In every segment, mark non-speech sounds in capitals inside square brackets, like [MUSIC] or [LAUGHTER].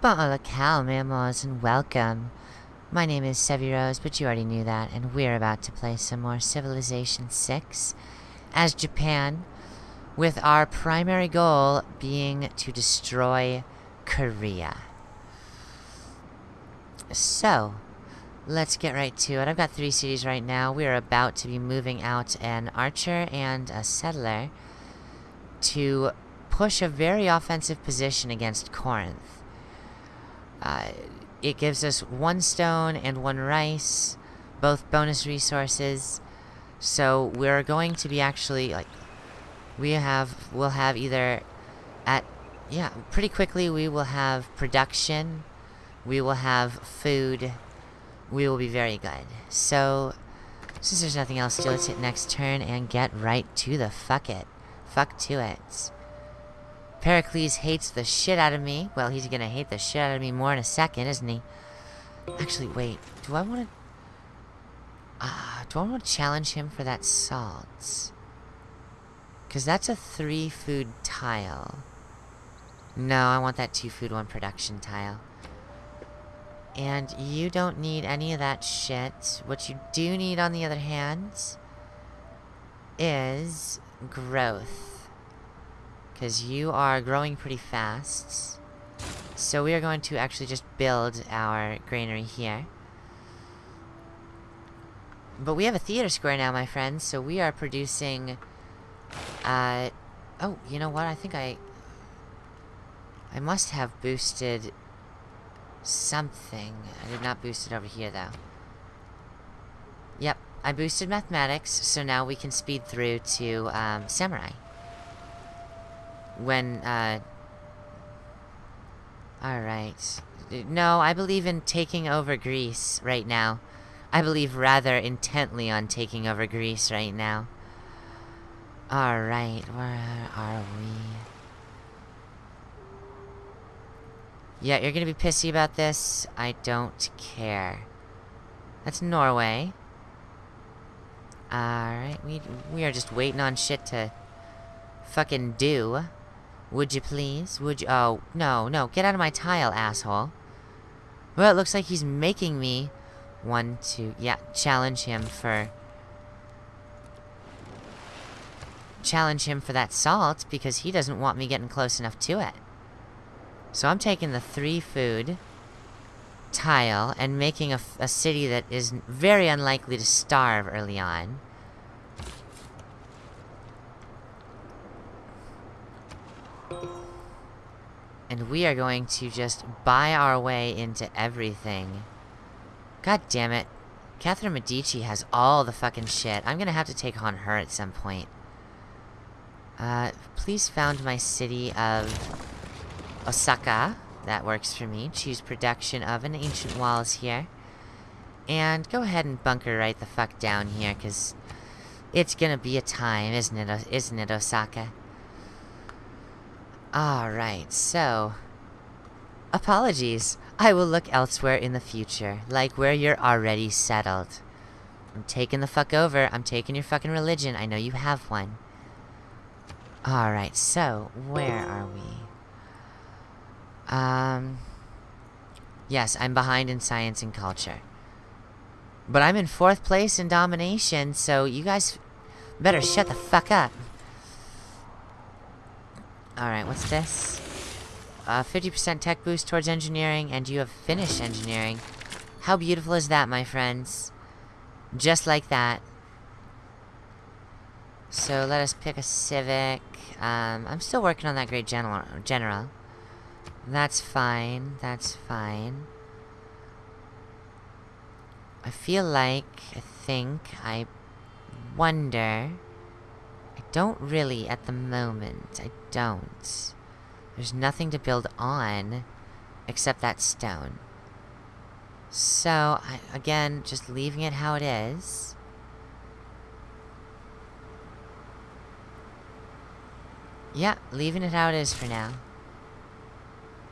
Cow, mammals, and welcome. My name is Sevi Rose, but you already knew that, and we're about to play some more Civilization 6 as Japan, with our primary goal being to destroy Korea. So, let's get right to it. I've got three cities right now. We are about to be moving out an archer and a settler to push a very offensive position against Corinth. Uh, it gives us one stone and one rice, both bonus resources. So we're going to be actually like we have we'll have either at yeah, pretty quickly we will have production, we will have food, we will be very good. So since there's nothing else to do, let's hit next turn and get right to the fuck it. Fuck to it. Pericles hates the shit out of me. Well, he's gonna hate the shit out of me more in a second, isn't he? Actually, wait. Do I want to... Uh, do I want to challenge him for that salt? Because that's a three food tile. No, I want that two food, one production tile. And you don't need any of that shit. What you do need, on the other hand, is growth. Because you are growing pretty fast. So we are going to actually just build our granary here. But we have a theater square now, my friends, so we are producing... Uh... Oh, you know what? I think I... I must have boosted... Something. I did not boost it over here, though. Yep, I boosted mathematics, so now we can speed through to, um, samurai. When, uh... Alright. No, I believe in taking over Greece right now. I believe rather intently on taking over Greece right now. Alright, where are we? Yeah, you're gonna be pissy about this? I don't care. That's Norway. Alright, we, we are just waiting on shit to fucking do. Would you please? Would you- oh, no, no, get out of my tile, asshole. Well, it looks like he's making me One, two... yeah, challenge him for... Challenge him for that salt, because he doesn't want me getting close enough to it. So I'm taking the three food tile and making a, a city that is very unlikely to starve early on. And we are going to just buy our way into everything. God damn it. Catherine Medici has all the fucking shit. I'm gonna have to take on her at some point. Uh, please found my city of Osaka. That works for me. Choose production of an ancient walls here. And go ahead and bunker right the fuck down here, because it's gonna be a time, isn't it, isn't it, Osaka? Alright, so... Apologies. I will look elsewhere in the future, like where you're already settled. I'm taking the fuck over. I'm taking your fucking religion. I know you have one. Alright, so, where are we? Um... Yes, I'm behind in science and culture. But I'm in fourth place in domination, so you guys better shut the fuck up. Alright, what's this? 50% uh, tech boost towards engineering, and you have finished engineering. How beautiful is that, my friends? Just like that. So let us pick a civic. Um, I'm still working on that great general. general. That's fine. That's fine. I feel like, I think, I wonder... I don't really at the moment. I don't. There's nothing to build on except that stone. So, I, again, just leaving it how it is. Yeah, leaving it how it is for now.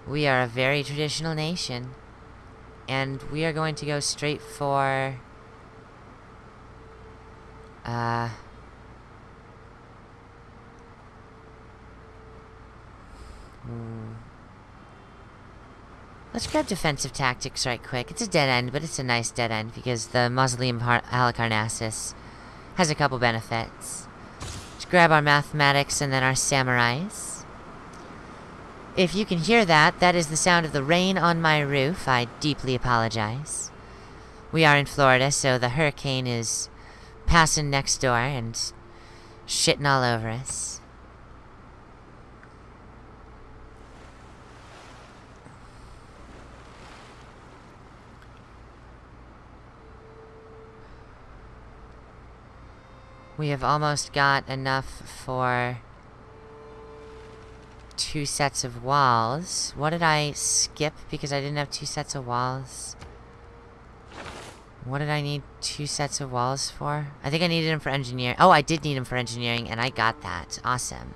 We are a very traditional nation. And we are going to go straight for... Uh... Hmm. Let's grab defensive tactics right quick. It's a dead end, but it's a nice dead end because the Mausoleum of Halicarnassus has a couple benefits. Let's grab our mathematics and then our samurais. If you can hear that, that is the sound of the rain on my roof. I deeply apologize. We are in Florida, so the hurricane is passing next door and shitting all over us. We have almost got enough for two sets of walls. What did I skip because I didn't have two sets of walls? What did I need two sets of walls for? I think I needed them for engineering. Oh, I did need them for engineering, and I got that. Awesome.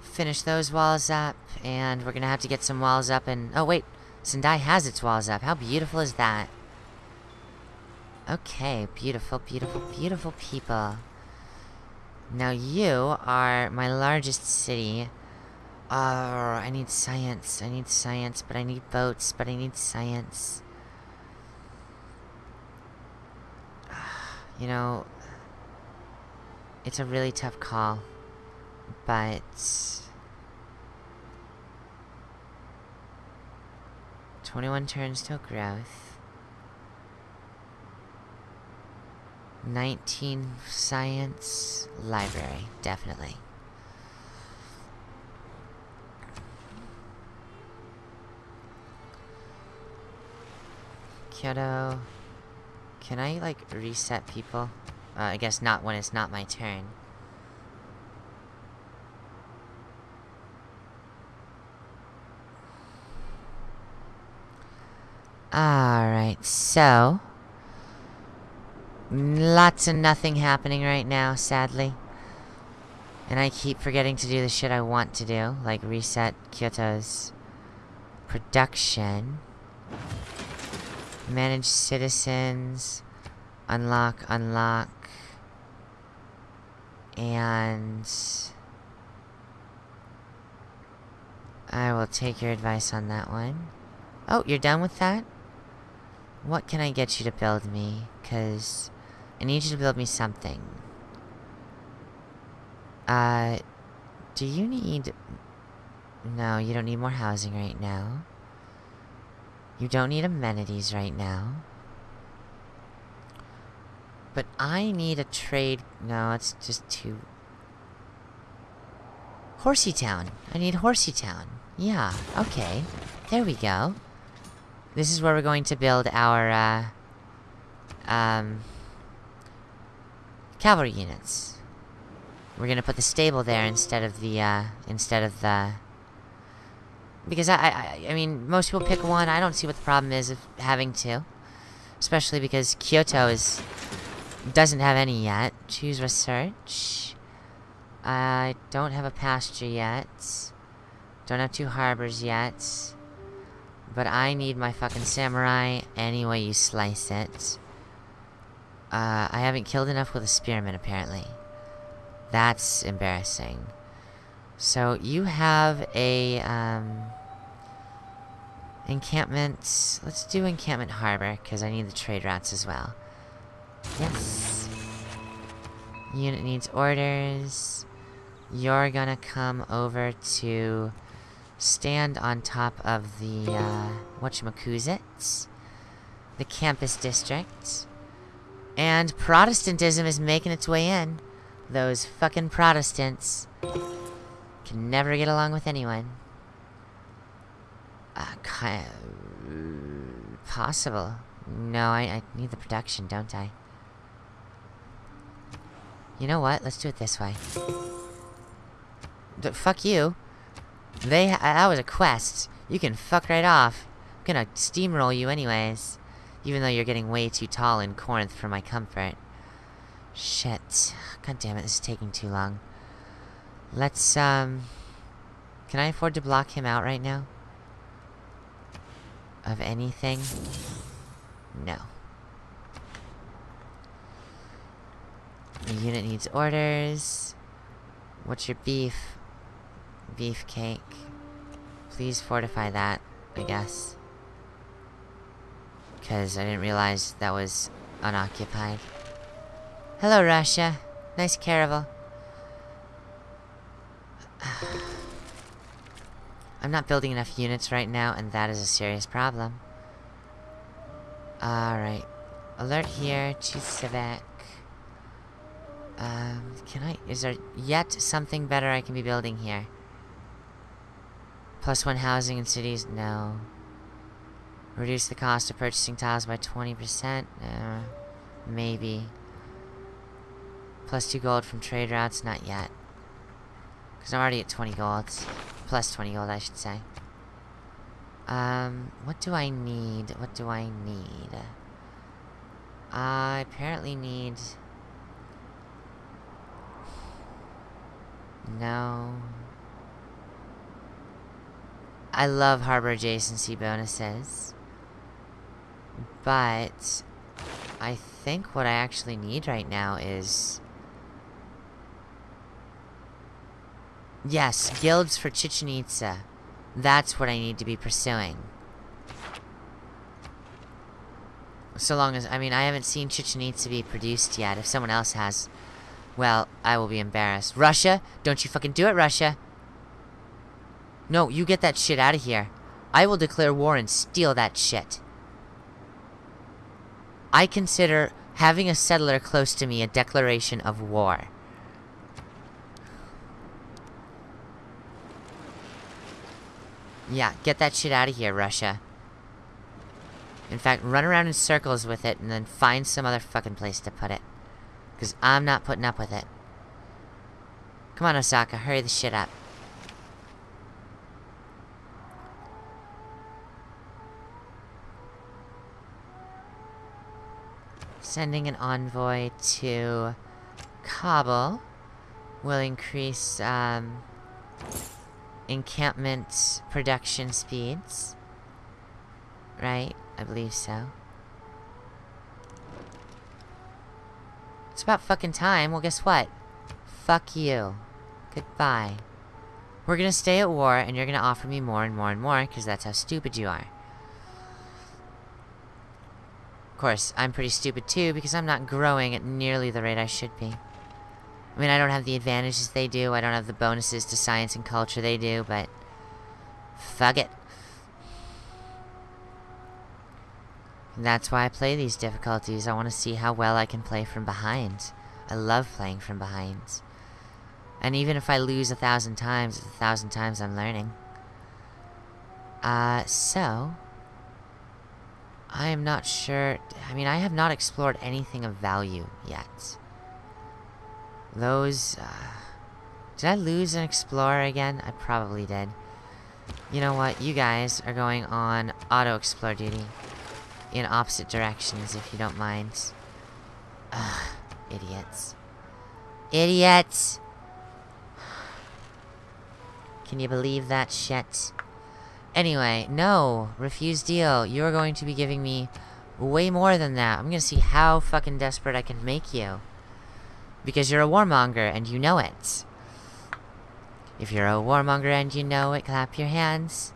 Finish those walls up, and we're gonna have to get some walls up and... Oh, wait. Sendai has its walls up. How beautiful is that? Okay, beautiful, beautiful, beautiful people. Now you are my largest city. Oh, I need science. I need science, but I need boats, but I need science. [SIGHS] You know, it's a really tough call, but... Twenty-one turns till growth. 19 science library, definitely. Kyoto. Can I, like, reset people? Uh, I guess not when it's not my turn. Alright, so... Lots of nothing happening right now, sadly. And I keep forgetting to do the shit I want to do, like reset Kyoto's production. Manage citizens. Unlock, unlock. And... I will take your advice on that one. Oh, you're done with that? What can I get you to build me? Because I need you to build me something. Uh, do you need... No, you don't need more housing right now. You don't need amenities right now. But I need a trade... No, it's just too... Horsey Town. I need Horsey Town. Yeah, okay. There we go. This is where we're going to build our, uh... Um... Cavalry units. We're gonna put the stable there instead of the, uh... Instead of the... Because I, I, I mean, most people pick one. I don't see what the problem is of having two. Especially because Kyoto is... Doesn't have any yet. Choose research. I don't have a pasture yet. Don't have two harbors yet. But I need my fucking samurai any way you slice it. Uh, I haven't killed enough with a spearman, apparently. That's embarrassing. So, you have a, um... Encampment... Let's do Encampment Harbor, because I need the trade routes as well. Yes. Unit needs orders. You're gonna come over to... Stand on top of the, uh... Whatchamacuzits? The campus district. And Protestantism is making its way in. Those fucking Protestants. Can never get along with anyone. Uh, kind of... Possible. No, I, I need the production, don't I? You know what? Let's do it this way. D fuck you. They- that was a quest. You can fuck right off. I'm gonna steamroll you anyways. Even though you're getting way too tall in Corinth for my comfort. Shit. God damn it, this is taking too long. Let's, um... Can I afford to block him out right now? Of anything? No. The unit needs orders. What's your beef? Beefcake. Please fortify that, I guess. Because I didn't realize that was unoccupied. Hello, Russia. Nice caravel. [SIGHS] I'm not building enough units right now, and that is a serious problem. Alright. Alert here to Civic. Um, can I- is there yet something better I can be building here? Plus one housing in cities? No. Reduce the cost of purchasing tiles by 20%? Uh, maybe. Plus 2 gold from trade routes? Not yet. Because I'm already at 20 gold. Plus 20 gold, I should say. Um, what do I need? What do I need? I apparently need... No. I love harbor adjacency bonuses. But... I think what I actually need right now is... Yes, guilds for Chichen Itza. That's what I need to be pursuing. So long as, I mean, I haven't seen Chichen Itza be produced yet. If someone else has, well, I will be embarrassed. Russia, don't you fucking do it, Russia. No, you get that shit out of here. I will declare war and steal that shit. I consider having a settler close to me a declaration of war. Yeah, get that shit out of here, Russia. In fact, run around in circles with it and then find some other fucking place to put it. Because I'm not putting up with it. Come on, Osaka, hurry the shit up. Sending an envoy to Kabul will increase, um, encampment production speeds. Right? I believe so. It's about fucking time. Well, guess what? Fuck you. Goodbye. We're gonna stay at war, and you're gonna offer me more and more and more, because that's how stupid you are. Of course, I'm pretty stupid too, because I'm not growing at nearly the rate I should be. I mean, I don't have the advantages they do, I don't have the bonuses to science and culture they do, but... Fuck it. And that's why I play these difficulties, I want to see how well I can play from behind. I love playing from behind. And even if I lose a thousand times, it's a thousand times I'm learning. Uh, so... I am not sure... I mean, I have not explored anything of value yet. Those, uh... Did I lose an explorer again? I probably did. You know what? You guys are going on auto-explore duty. In opposite directions, if you don't mind. Ugh, idiots. Idiots! [SIGHS] Can you believe that shit? Anyway, no. Refuse deal. You're going to be giving me way more than that. I'm gonna see how fucking desperate I can make you. Because you're a warmonger and you know it. If you're a warmonger and you know it, clap your hands.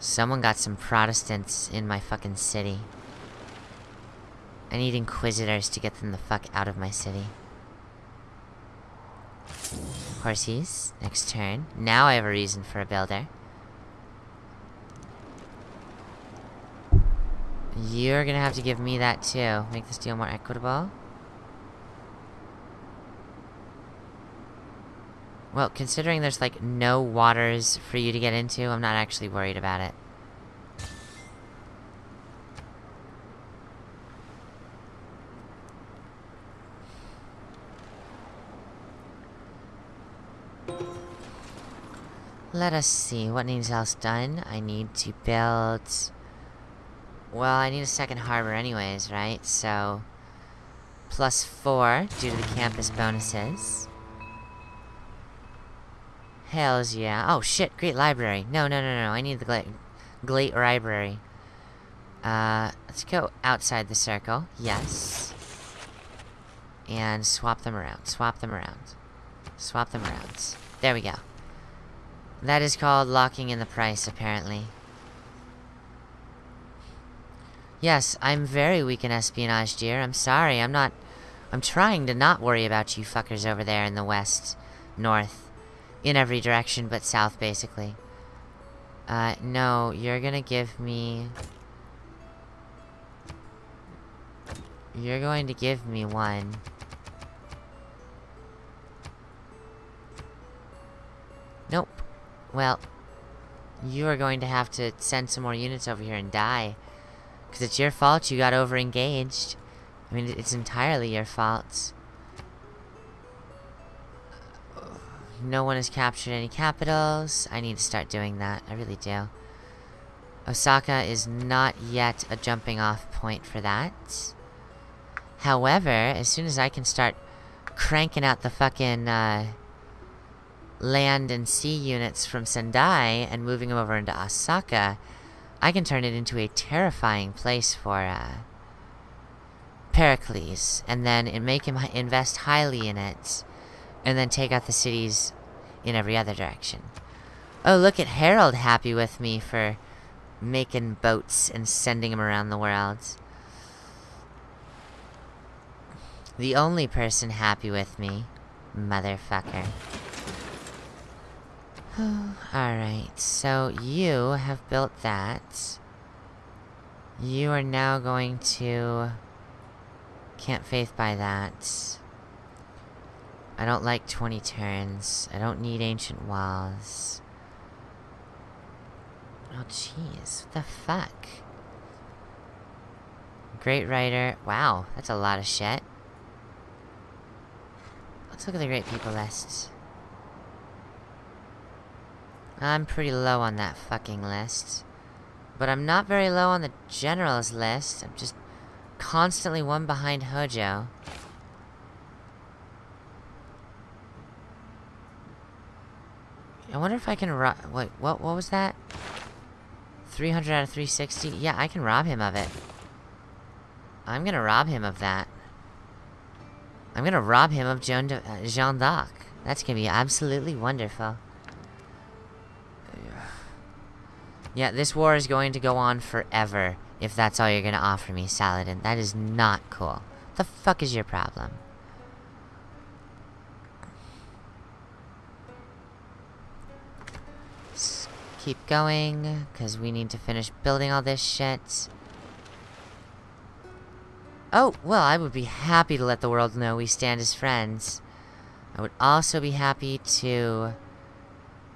Someone got some Protestants in my fucking city. I need Inquisitors to get them the fuck out of my city. Horsies, next turn. Now I have a reason for a builder. You're gonna have to give me that too. Make this deal more equitable. Well, considering there's like no waters for you to get into, I'm not actually worried about it. Let us see, what needs else done? I need to build... Well, I need a second harbor anyways, right? So... Plus four, due to the campus bonuses. Hells yeah. Oh shit, great library. No, no, no, no, I need the great library. Uh, let's go outside the circle. Yes. And swap them around. Swap them around. Swap them around. There we go. That is called locking in the price, apparently. Yes, I'm very weak in espionage, dear. I'm sorry, I'm not... I'm trying to not worry about you fuckers over there in the west, north, in every direction but south, basically. Uh, no, you're gonna give me... You're going to give me one. Nope. Well, you are going to have to send some more units over here and die. Because it's your fault you got over-engaged. I mean, it's entirely your fault. No one has captured any capitals. I need to start doing that. I really do. Osaka is not yet a jumping off point for that. However, as soon as I can start cranking out the fucking, uh, land and sea units from Sendai and moving them over into Osaka, I can turn it into a terrifying place for, uh, Pericles, and then make him invest highly in it, and then take out the cities in every other direction. Oh, look at Harald happy with me for making boats and sending them around the world. The only person happy with me. Motherfucker. [SIGHS] Alright, so you have built that. You are now going to... Can't faith by that. I don't like 20 turns. I don't need ancient walls. Oh, jeez. What the fuck? Great writer. Wow, that's a lot of shit. Let's look at the great people list. I'm pretty low on that fucking list. But I'm not very low on the generals list. I'm just constantly one behind Hojo. I wonder if I can rob- wait, what, what was that? 300 out of 360? Yeah, I can rob him of it. I'm gonna rob him of that. I'm gonna rob him of Joan uh, Jeanne d'Arc. That's gonna be absolutely wonderful. Yeah, this war is going to go on forever, if that's all you're gonna offer me, Saladin. That is not cool. The fuck is your problem? Let's keep going, because we need to finish building all this shit. Oh, well, I would be happy to let the world know we stand as friends. I would also be happy to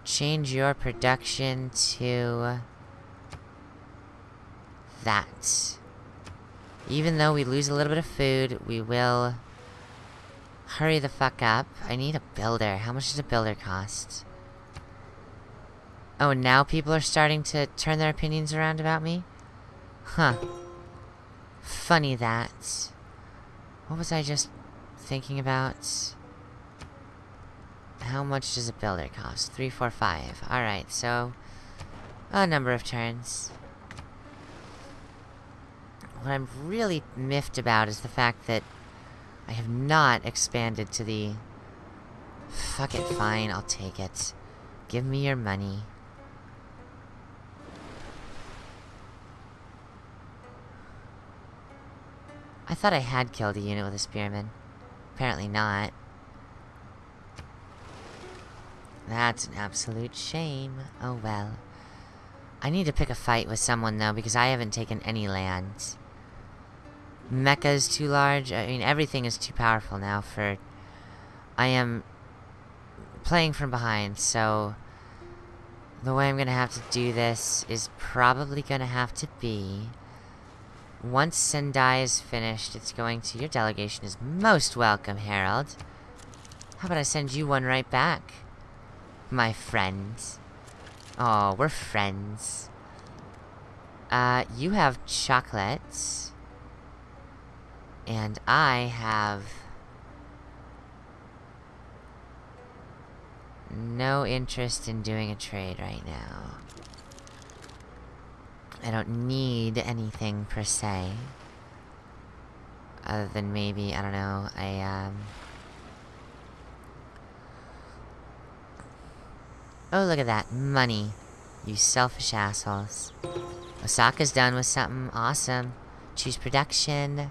change your production to that. Even though we lose a little bit of food, we will hurry the fuck up. I need a builder. How much does a builder cost? Oh, now people are starting to turn their opinions around about me? Huh. Funny that. What was I just thinking about? How much does a builder cost? Three, four, five. Alright, so... A number of turns. What I'm really miffed about is the fact that I have not expanded to the... Fuck it, fine, I'll take it. Give me your money. I thought I had killed a unit with a spearman. Apparently not. That's an absolute shame. Oh well. I need to pick a fight with someone though, because I haven't taken any land. Mecca is too large. I mean, everything is too powerful now for... I am playing from behind, so... The way I'm gonna have to do this is probably gonna have to be... Once Sendai is finished, it's going to... Your delegation is most welcome, Harald. How about I send you one right back? My friend. Oh, we're friends. Uh, you have chocolates. And I have... No interest in doing a trade right now. I don't need anything per se. Other than maybe, I don't know, I, um... Oh, look at that. Money. You selfish assholes. Osaka's done with something awesome. Choose production.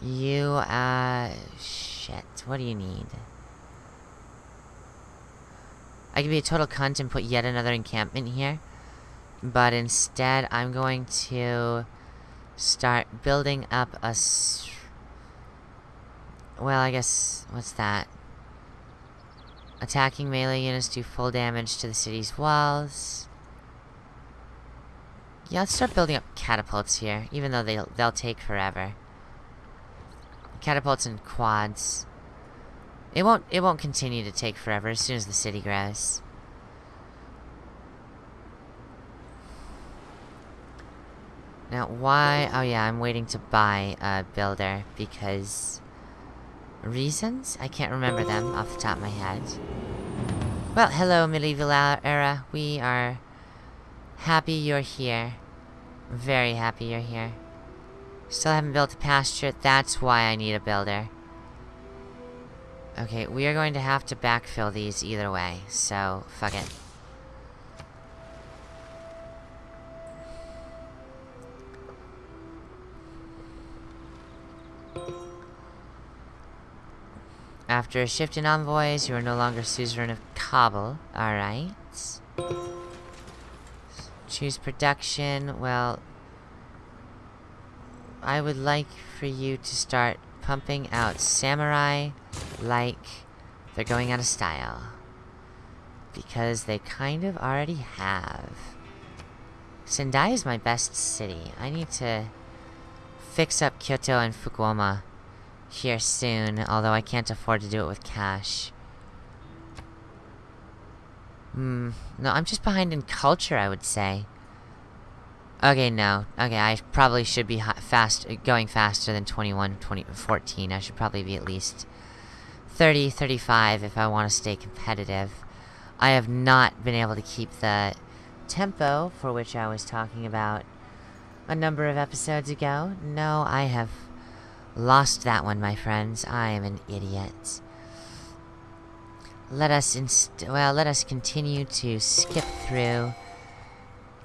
You, uh... Shit. What do you need? I could be a total cunt and put yet another encampment here. But instead, I'm going to start building up a... well, I guess... What's that? Attacking melee units do full damage to the city's walls. Yeah, let's start building up catapults here, even though they'll, they'll take forever. Catapults and quads. It won't it won't continue to take forever as soon as the city grows. Now, why? Oh yeah, I'm waiting to buy a builder because... Reasons? I can't remember them off the top of my head. Well, hello, medieval era. We are happy you're here. Very happy you're here. Still haven't built a pasture. That's why I need a builder. Okay, we are going to have to backfill these either way, so fuck it. After a shift in envoys, you are no longer suzerain of Kabul. Alright. Choose production. Well, I would like for you to start pumping out samurai like they're going out of style. Because they kind of already have. Sendai is my best city. I need to fix up Kyoto and Fukuoka here soon, although I can't afford to do it with cash. Hmm, no, I'm just behind in culture, I would say. Okay, no. Okay, I probably should be fast, going faster than 21, 20, 14. I should probably be at least 30, 35 if I want to stay competitive. I have not been able to keep the tempo for which I was talking about a number of episodes ago. No, I have Lost that one, my friends. I am an idiot. Let us inst well, let us continue to skip through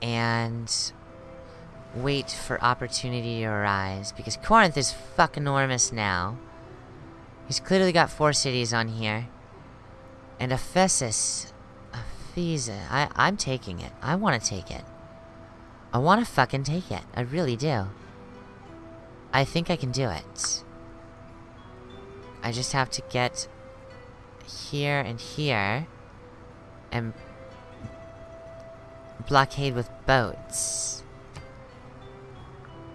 and wait for opportunity to arise because Corinth is fuck enormous now. He's clearly got four cities on here. And Ephesus, Ephesus, I I'm taking it. I want to take it. I want to fucking take it. I really do. I think I can do it. I just have to get here and here and blockade with boats.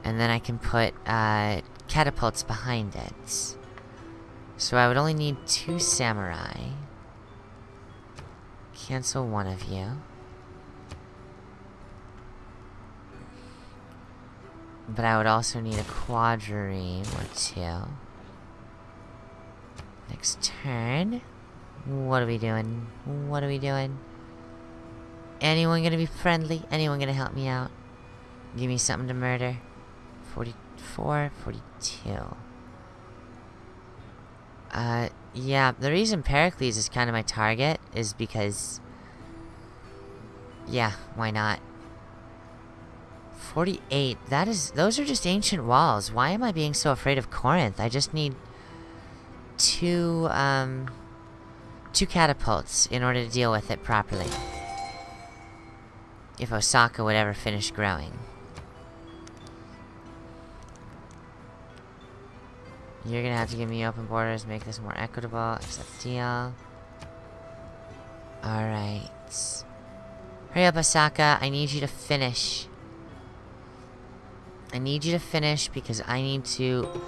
And then I can put uh, catapults behind it. So I would only need two samurai. Cancel one of you. But I would also need a quadrireme or two. Next turn. What are we doing? What are we doing? Anyone gonna be friendly? Anyone gonna help me out? Give me something to murder. 44, 42. Uh, yeah, the reason Pericles is kind of my target is because... Yeah, why not? 48. That is... Those are just ancient walls. Why am I being so afraid of Corinth? I just need... Two, um... Two catapults in order to deal with it properly. If Osaka would ever finish growing. You're gonna have to give me open borders, make this more equitable, accept deal. Alright. Hurry up, Osaka. I need you to finish. I need you to finish because I need to...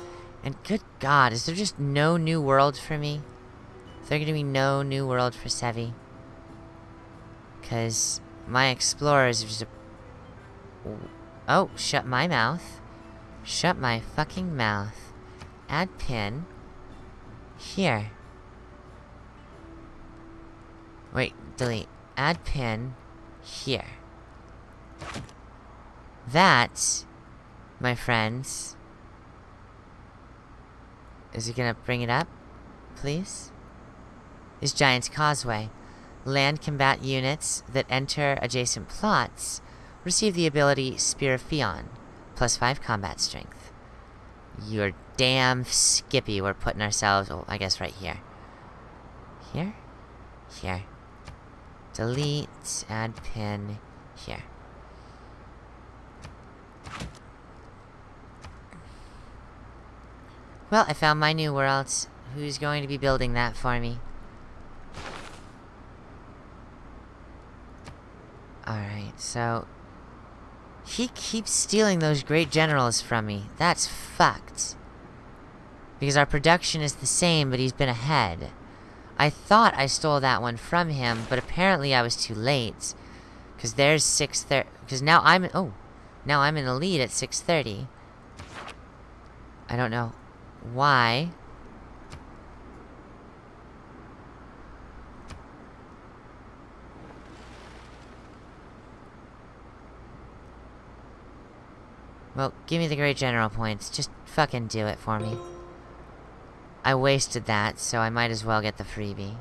And good god, is there just no new world for me? Is there gonna be no new world for Sevi? Because my explorers are just a... Oh, shut my mouth. Shut my fucking mouth. Add pin. Here. Wait, delete. Add pin. Here. That my friends, Is he gonna bring it up? Please? Is Giant's Causeway. Land combat units that enter adjacent plots receive the ability Spear of Fionn, plus 5 combat strength. You're damn skippy we're putting ourselves, oh, I guess right here. Here? Here. Delete, add pin, here. Well, I found my new world. Who's going to be building that for me? Alright, so... He keeps stealing those great generals from me. That's fucked. Because our production is the same, but he's been ahead. I thought I stole that one from him, but apparently I was too late. Because there's 6.30... Because now I'm... Oh. Now I'm in the lead at 6.30. I don't know why. Well, give me the Great General points. Just fucking do it for me. I wasted that, so I might as well get the freebie.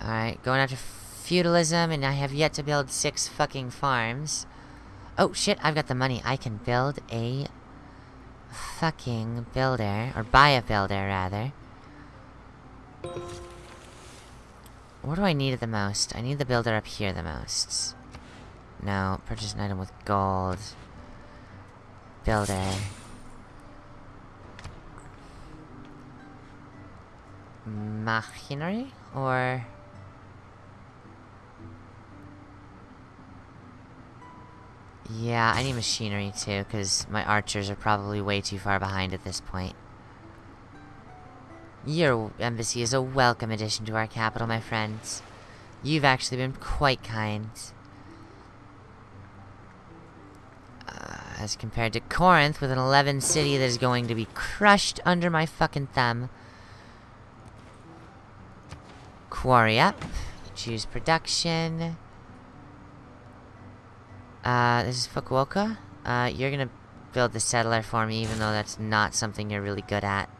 Alright, going after feudalism, and I have yet to build six fucking farms. Oh, shit, I've got the money. I can build a fucking builder, or buy a builder, rather. What do I need the most? I need the builder up here the most. No, purchase an item with gold. Builder. Machinery? Or... Yeah, I need machinery too, because my archers are probably way too far behind at this point. Your embassy is a welcome addition to our capital, my friends. You've actually been quite kind. Uh, as compared to Corinth, with an 11 city that is going to be crushed under my fucking thumb. Quarry up. Choose production. Uh, this is Fukuoka. Uh, you're gonna build the settler for me, even though that's not something you're really good at.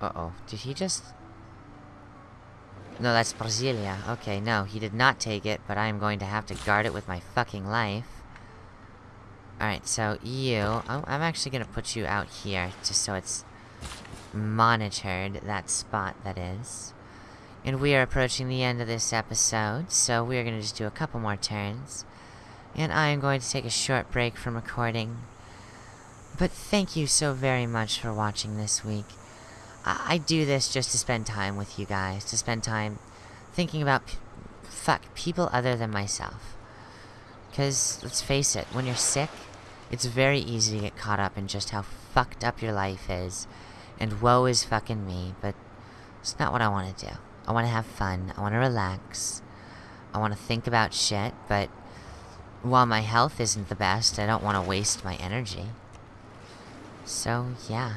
Uh-oh. Did he just... No, that's Brasilia. Okay, no, he did not take it, but I am going to have to guard it with my fucking life. Alright, so you... Oh, I'm actually gonna put you out here, just so it's monitored, that spot, that is. And we are approaching the end of this episode, so we are gonna just do a couple more turns. And I am going to take a short break from recording. But thank you so very much for watching this week. I, I do this just to spend time with you guys, to spend time thinking about fuck, people other than myself. Because, let's face it, when you're sick, it's very easy to get caught up in just how fucked up your life is. And woe is fucking me, but it's not what I want to do. I want to have fun. I want to relax. I want to think about shit, but while my health isn't the best, I don't want to waste my energy. So, yeah.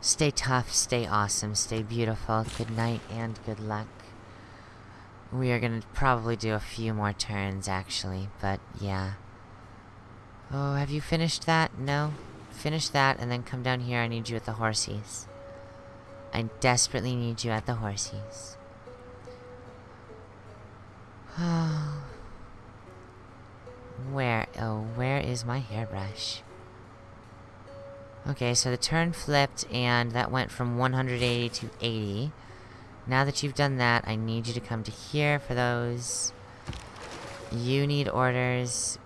Stay tough, stay awesome, stay beautiful. Good night and good luck. We are gonna probably do a few more turns, actually, but yeah. Oh, have you finished that? No? Finish that, and then come down here. I need you at the horsies. I desperately need you at the horsies. Oh. [SIGHS] Where? Oh, where is my hairbrush? Okay, so the turn flipped, and that went from 180 to 80. Now that you've done that, I need you to come to here for those. You need orders.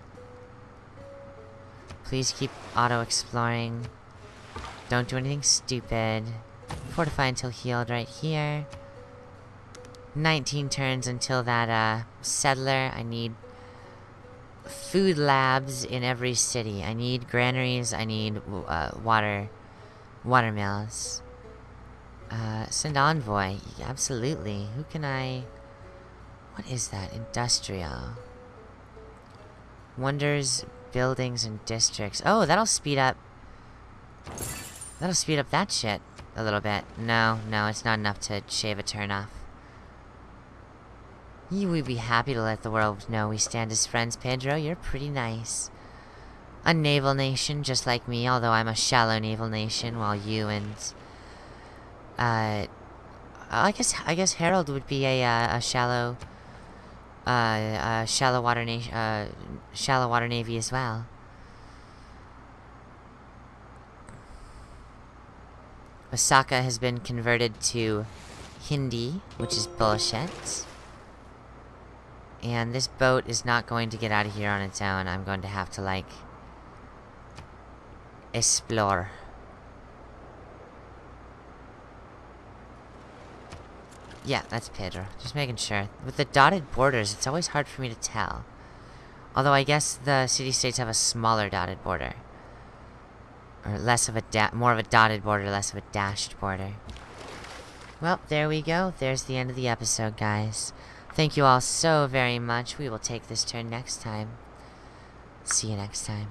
Please keep auto-exploring. Don't do anything stupid. Fortify until healed right here. 19 turns until that, uh, settler. I need food labs in every city. I need granaries. I need, uh, water, water mills. Uh, send envoy. Absolutely. Who can I... What is that? Industrial. Wonders buildings and districts. Oh, that'll speed up... That'll speed up that shit. a little bit. No, no, it's not enough to shave a turn off. You would be happy to let the world know we stand as friends, Pedro. You're pretty nice. A naval nation, just like me, although I'm a shallow naval nation, while you and... Uh... I guess I guess Harald would be a uh, a shallow, uh, uh, shallow water nation, uh, shallow water navy as well. Osaka has been converted to Hindi, which is bullshit. And this boat is not going to get out of here on its own. I'm going to have to, like, explore. Yeah, that's Pedro. Just making sure. With the dotted borders, it's always hard for me to tell. Although I guess the city-states have a smaller dotted border. Or less of a more of a dotted border, less of a dashed border. Well, there we go. There's the end of the episode, guys. Thank you all so very much. We will take this turn next time. See you next time.